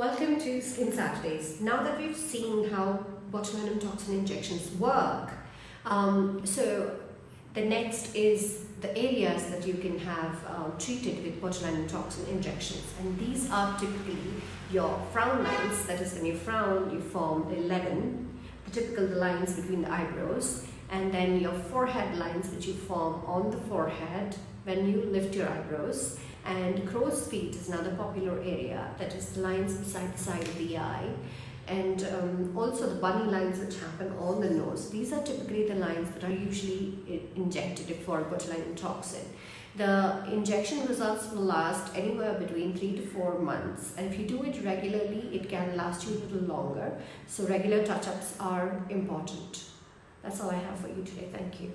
Welcome to Skin Saturdays. Now that we've seen how botulinum toxin injections work, um, so the next is the areas that you can have uh, treated with botulinum toxin injections. And these are typically your frown lines, that is when you frown, you form 11, the typical lines between the eyebrows, and then your forehead lines which you form on the forehead when you lift your eyebrows and crow's feet is another popular area that is the lines beside the side of the eye and um, also the bunny lines which happen on the nose. These are typically the lines that are usually injected for botulinum toxin. The injection results will last anywhere between 3 to 4 months and if you do it regularly it can last you a little longer so regular touch-ups are important. That's all I have for you today. Thank you.